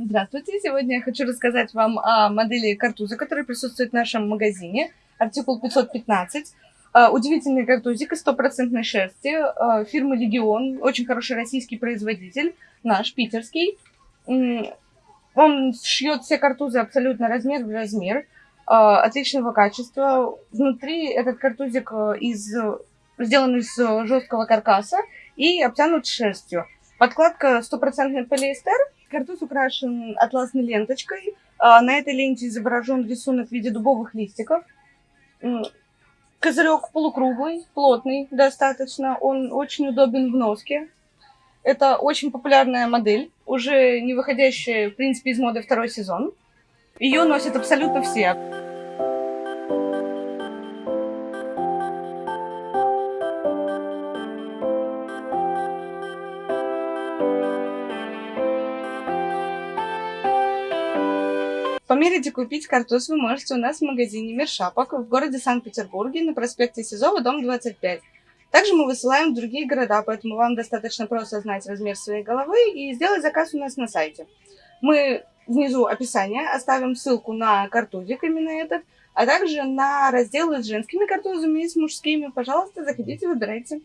Здравствуйте! Сегодня я хочу рассказать вам о модели картуза, который присутствует в нашем магазине. Артикул 515. А, удивительный картузик из стопроцентной шерсти а, фирмы Легион. Очень хороший российский производитель, наш, питерский. Он шьет все картузы абсолютно размер в размер. А, отличного качества. Внутри этот картузик из, сделан из жесткого каркаса и обтянут шерстью. Подкладка стопроцентный полиэстер. Картуз украшен атласной ленточкой. А, на этой ленте изображен рисунок в виде дубовых листиков. Козырек полукруглый, плотный достаточно. Он очень удобен в носке. Это очень популярная модель, уже не выходящая, в принципе, из моды второй сезон. Ее носят абсолютно все. Померить и купить картуз вы можете у нас в магазине Мир Шапок в городе Санкт-Петербурге на проспекте Сизова, дом 25. Также мы высылаем в другие города, поэтому вам достаточно просто знать размер своей головы и сделать заказ у нас на сайте. Мы внизу описания оставим ссылку на картузик именно этот, а также на разделы с женскими картузами и с мужскими. Пожалуйста, заходите, выбирайте.